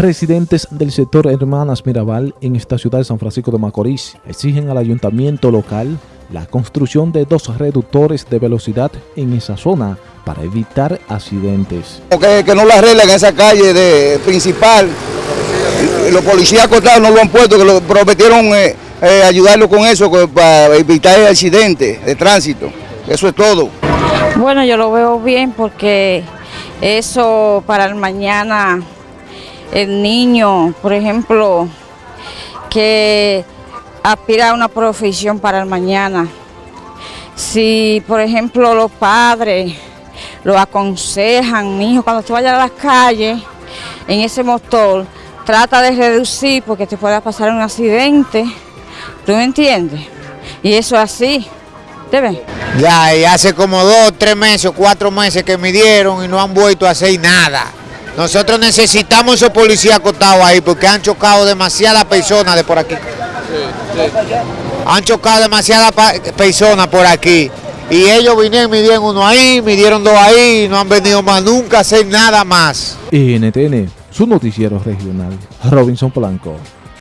Residentes del sector Hermanas Mirabal en esta ciudad de San Francisco de Macorís exigen al ayuntamiento local la construcción de dos reductores de velocidad en esa zona para evitar accidentes. Que, que no la arreglen en esa calle de, principal. Los policías acotados no lo han puesto, que lo prometieron eh, eh, ayudarlo con eso para evitar accidentes de tránsito. Eso es todo. Bueno, yo lo veo bien porque eso para el mañana el niño, por ejemplo, que aspira a una profesión para el mañana. Si, por ejemplo, los padres lo aconsejan, mi hijo, cuando tú vayas a las calles, en ese motor, trata de reducir porque te pueda pasar un accidente, ¿tú me entiendes? Y eso es así, ¿te ves? Ya, y hace como dos, tres meses, cuatro meses que me dieron y no han vuelto a hacer nada. Nosotros necesitamos esos policías acotados ahí porque han chocado demasiadas personas de por aquí. Han chocado demasiadas personas por aquí. Y ellos vinieron, midieron uno ahí, midieron dos ahí, y no han venido más nunca a hacer nada más. NTN, su noticiero regional, Robinson Polanco.